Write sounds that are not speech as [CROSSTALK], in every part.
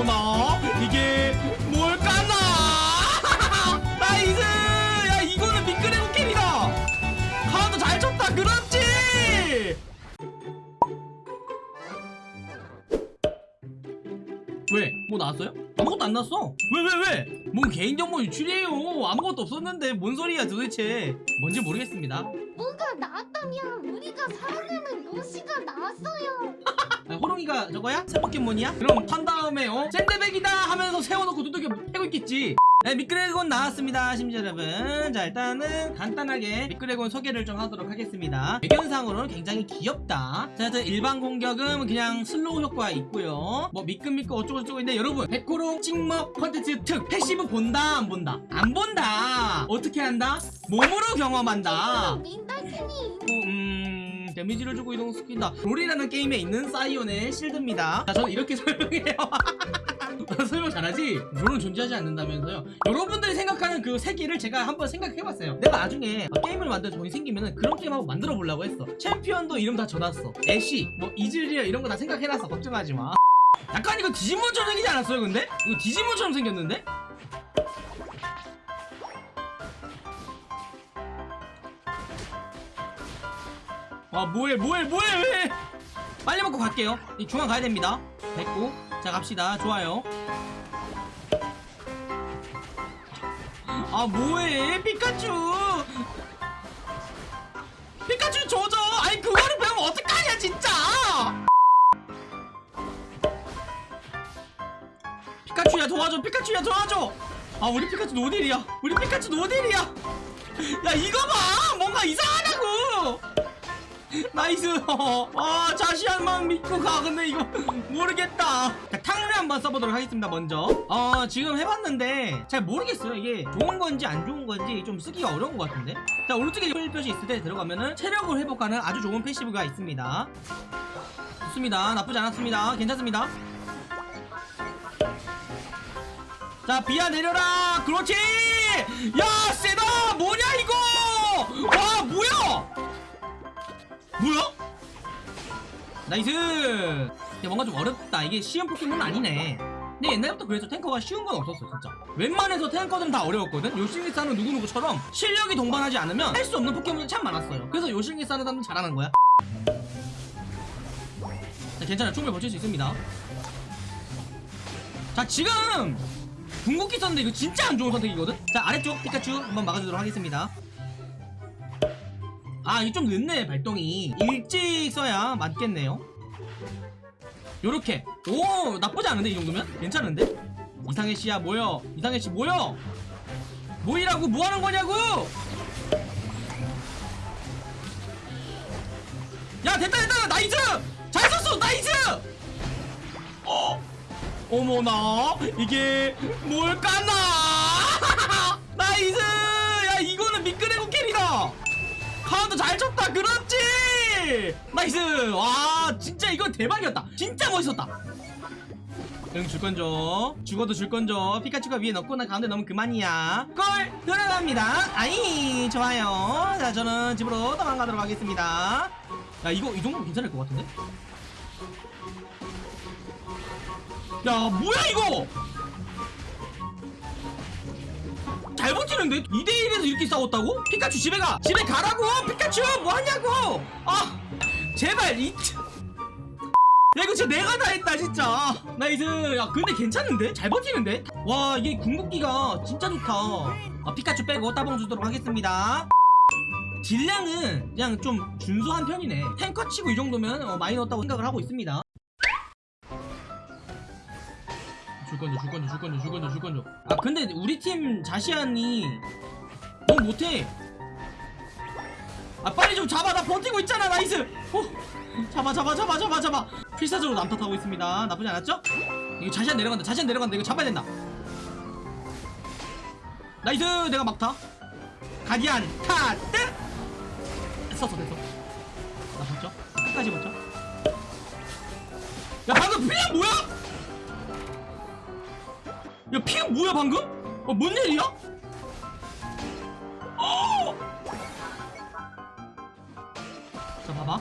어머나 이게 뭘까나? [LAUGHS] nice 야 이거는 미끄레곤 carry다! 카운터 잘 쳤다 그렇지! 왜? 뭐 나왔어요? 아무것도 안 나왔어. 왜 왜 왜? 뭔 개인정보 유출이에요. 아무것도 없었는데 뭔 소리야 도대체? 뭔지 모르겠습니다. 뭐가 나왔다면 우리가 사랑하는 요시가 나왔어요. [LAUGHS] 아, 호롱이가 저거야? 새 포켓몬이야? 그럼 판 다음에 어? 샌드백이다 하면서 세워놓고 두들겨 패고 있겠지. 네 미끄레곤 나왔습니다 심지어 여러분. 자 일단은 간단하게 미끄레곤 소개를 좀 하도록 하겠습니다. 배경상으로는 굉장히 귀엽다. 자 일단 일반 공격은 그냥 slow 효과 있고요. 뭐 미끈미끈 어쩌고저쩌고 있는데 여러분 백호롱 찍먹 컨텐츠 특 passive 본다 안 본다? 안 본다. 어떻게 한다? 몸으로 경험한다. 민 음... 데미지를 주고 이동 시킨다. 롤이라는 게임에 있는 사이온의 shield입니다. 자 저는 이렇게 [LAUGHS] 설명해요. 나 설명 잘하지? 롤은 존재하지 않는다면서요? 여러분들이 생각하는 그 세계를 제가 한번 생각해봤어요. 내가 나중에 게임을 만들 돈이 생기면 그런 게임 한번 만들어 보려고 했어. 챔피언도 이름 다 적었어. 애쉬 뭐 이즈리얼 이런 거 다 생각해놨어. 걱정하지 마. 약간 이거 디지몬처럼 생기지 않았어요 근데? 이거 디지몬처럼 생겼는데? 아 뭐해 뭐해 뭐해 왜? 빨리 먹고 갈게요. 이 중앙 가야 됩니다. 됐고 자 갑시다. 좋아요. 아 뭐해? 피카츄! 피카츄 조져! 아니 그거를 배우면 어떡하냐 진짜! 피카츄야 도와줘 피카츄야 도와줘! 아 우리 피카츄 노딜이야. 우리 피카츄 노딜이야. 야 이거 봐! 뭔가 이상하다고 [LAUGHS] nice. 아 자시한만 믿고 가. 근데 이거 [LAUGHS] 모르겠다. 자 탕을 한번 써보도록 하겠습니다 먼저. 어 지금 해봤는데 잘 모르겠어요. 이게 좋은 건지 안 좋은 건지 좀 쓰기가 어려운 것 같은데? 자 오른쪽에 혈표시 있을 때 들어가면은 체력을 회복하는 아주 좋은 passive가 있습니다. 좋습니다. 나쁘지 않았습니다. 괜찮습니다. 자 비야 내려라. 그렇지. 야 세다. 뭐냐 뭐야? nice! 야 뭔가 좀 어렵다. 이게 쉬운 포켓몬은 아니네. 근데 옛날부터 그래서 탱커가 쉬운 건 없었어 진짜. 웬만해서 탱커들은 다 어려웠거든. 요실기사는 누구누구처럼 실력이 동반하지 않으면 할 수 없는 포켓몬이 참 많았어요. 그래서 요실기사는 사람은 잘하는 거야. 자 괜찮아. 충분히 버틸 수 있습니다. 자 지금 궁극기 썼는데 이거 진짜 안 좋은 선택이거든? 자 아래쪽 피카츄 한번 막아주도록 하겠습니다 아 이게 좀 늦네 발동이. 일찍 써야 맞겠네요. 요렇게. 오 나쁘지 않은데 이 정도면? 괜찮은데? 이상해 씨야 모여? 이상해 씨 모여? 모이라고? 뭐하는 거냐고? 야 됐다 됐다! nice! 잘 썼어! nice! 어? 어머나 이게 뭘까나 그렇지 nice! 와 진짜 이건 대박이었다. 진짜 멋있었다. 응 줄건줘 죽어도 줄건줘 피카츄가 위에 넣고 나 가운데 넣으면 그만이야. 골 들어갑니다. 아이 좋아요. 자 저는 집으로 도망가도록 하겠습니다. 야 이거 이 정도면 괜찮을 것 같은데? 야 뭐야 이거 잘 버티는데? 2대1에서 이렇게 싸웠다고? 피카츄 집에 가! 집에 가라고! 피카츄! 뭐하냐고! 아! 제발 이... 야 이거 진짜 내가 다 했다 진짜 nice 야 근데 괜찮은데? 잘 버티는데? 와 이게 궁극기가 진짜 좋다 아, 피카츄 빼고 따봉 주도록 하겠습니다 딜량은 그냥 좀 준수한 편이네 탱커 치고 이 정도면 어, 많이 넣었다고 생각을 하고 있습니다 줄건줘 줄건줘 줄건줘 줄건줘 줄건줘 아 근데 우리 팀 자시안이 너무 못해. 아 빨리 좀 잡아. 나 버티고 있잖아. nice. 어? 잡아 잡아 잡아 잡아 잡아. 필사적으로 남탓하고 있습니다. 나쁘지 않았죠? 이거 자시안 내려간다. 자시안 내려간다. 이거 잡아야 된다. nice. 내가 막타. 가디안. 카드 썼어 됐어. 나 봤죠? 끝까지 봤죠? 야 방금 딜량 뭐야? 야 피가 뭐야 방금? 어, 뭔 일이야? 어! 자 봐봐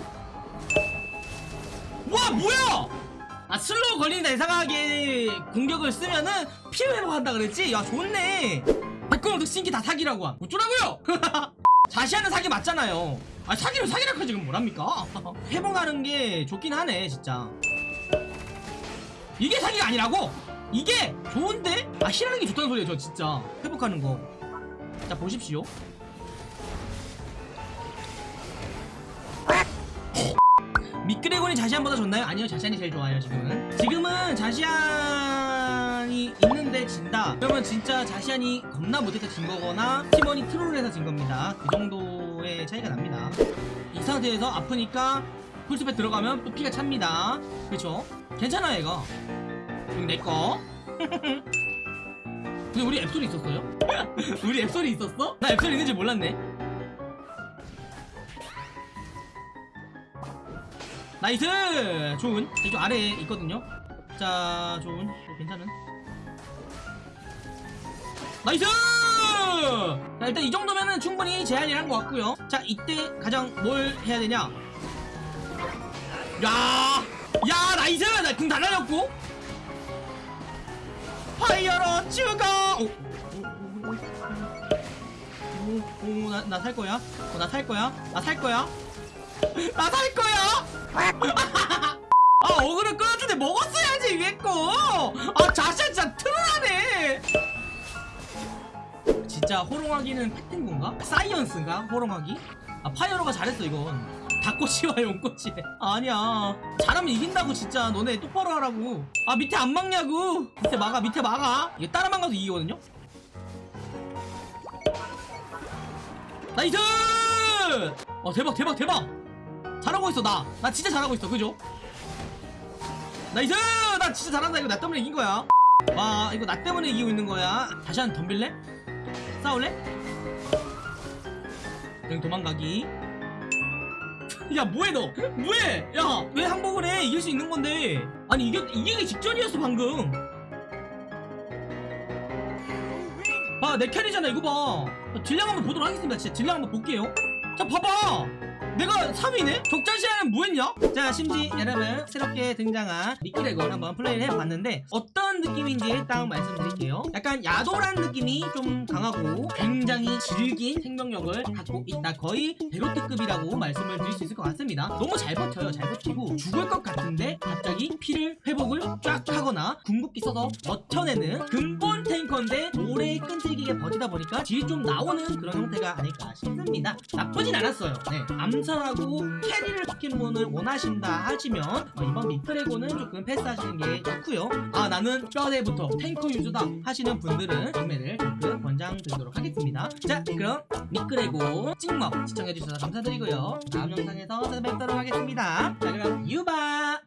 와 뭐야 아 슬로우 걸린다 이상하게 공격을 쓰면은 피해 회복한다 그랬지? 야 좋네 백금호 득신기 다 사기라고 함 어쩌라고요? [LAUGHS] 자시하는 사기 맞잖아요 아 사기를 사기라고 지금 뭐랍니까? [LAUGHS] 회복하는 게 좋긴 하네 진짜 이게 사기가 아니라고? 이게 좋은데? 아 힐하는 게 좋다는 소리예요 저 진짜. 회복하는 거자 보십시오. 미끄레곤이 자시안보다 좋나요? 아니요 자시안이 제일 좋아요 지금은. 지금은 자시안이 있는데 진다. 그러면 진짜 자시안이 겁나 못해서 진 거거나 팀원이 트롤을 해서 진 겁니다. 그 정도의 차이가 납니다. 이 상태에서 아프니까 풀스펙 들어가면 또 피가 찹니다. 그쵸? 괜찮아 얘가 이거 내꺼 [LAUGHS] 근데 우리 앱소리 있었어요? [LAUGHS] 우리 앱소리 있었어? 나 앱소리 있는지 몰랐네 나이스! 좋은 이쪽 아래에 있거든요 자 좋은 또 괜찮은 나이스! 자 일단 이 정도면은 충분히 제한이란 것 같고요 자 이때 가장 뭘 해야 되냐 야! 야 나이스! 나궁 달라졌고 파이어로 죽어! 오, 오, 오, 오, 나, 나 살 거야? 어, 나살 거야? 나 살 거야? 나 살 거야? 아, 어그를 끌어주는데 먹었어야지, 위에 거! 아, 자샤 진짜 트롤하네! 진짜 호롱하기는 건가? 사이언스인가? 호롱하기? 아, 파이어로가 잘했어, 이건. 닭꼬치와 용꼬치. 아니야. 잘하면 이긴다고, 진짜. 너네 똑바로 하라고. 아, 밑에 안 막냐고. 밑에 막아, 밑에 막아. 이게 따라만 가도 이기거든요? nice! 어, 대박, 대박, 대박! 잘하고 있어, 나. 나 진짜 잘하고 있어, 그죠? 나이스! 나 진짜 잘한다. 이거 나 때문에 이긴 거야. 와, 이거 나 때문에 이기고 있는 거야. 다시 한 번 덤빌래? 싸울래? 그냥 도망가기. 야, 뭐해, 너? 뭐해? 야, 왜 항복을 해? 이길 수 있는 건데. 아니, 이게, 이기기 직전이었어, 방금. 봐, 내 carry잖아, 이거 봐. 딜량 한번 보도록 하겠습니다. 진짜 딜량 한번 볼게요. 자, 봐봐! 내가 3위네? 적절시야는 뭐했냐? 자, 심지 여러분 새롭게 등장한 미끄래곤 한번 플레이를 해봤는데 어떤 느낌인지 딱 말씀드릴게요. 약간 야도란 느낌이 좀 강하고 굉장히 질긴 생명력을 갖고 있다. 거의 베로트급이라고 말씀을 드릴 수 있을 것 같습니다. 너무 잘 버텨요. 잘 버티고 죽을 것 같은데 갑자기 피를 회복을 쫙 하거나 궁극기 써서 버텨내는 근본 탱커인데 오래 끈질기게 버티다 보니까 딜이 좀 나오는 그런 형태가 아닐까 싶습니다. 나쁘진 않았어요. 네, 암살하고 캐리를 포켓몬을 원하신다 하시면 어, 이번 미크레곤은 조금 패스하시는 게 좋고요. 아 나는 뼈대부터 탱커 유저다 하시는 분들은 구매를 댓글 권장드리도록 하겠습니다. 자 그럼 미끄레고 찍먹 시청해주셔서 감사드리고요. 다음 영상에서 찾아뵙도록 하겠습니다. 자 그럼 유바!